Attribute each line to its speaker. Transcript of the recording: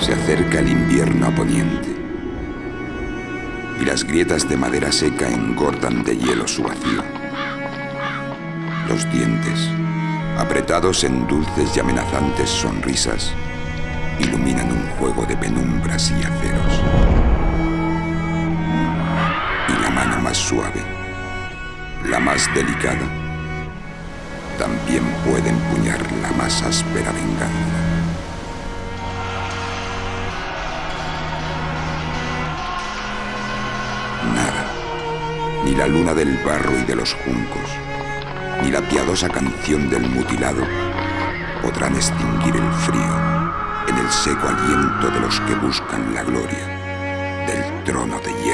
Speaker 1: Se acerca el invierno a poniente y las grietas de madera seca engordan de hielo su vacío. Los dientes, apretados en dulces y amenazantes sonrisas, iluminan un juego de penumbras y aceros. Y la mano más suave, la más delicada, también puede empuñar la más áspera venganza. Ni la luna del barro y de los juncos, ni la piadosa canción del mutilado podrán extinguir el frío en el seco aliento de los que buscan la gloria del trono de hierro.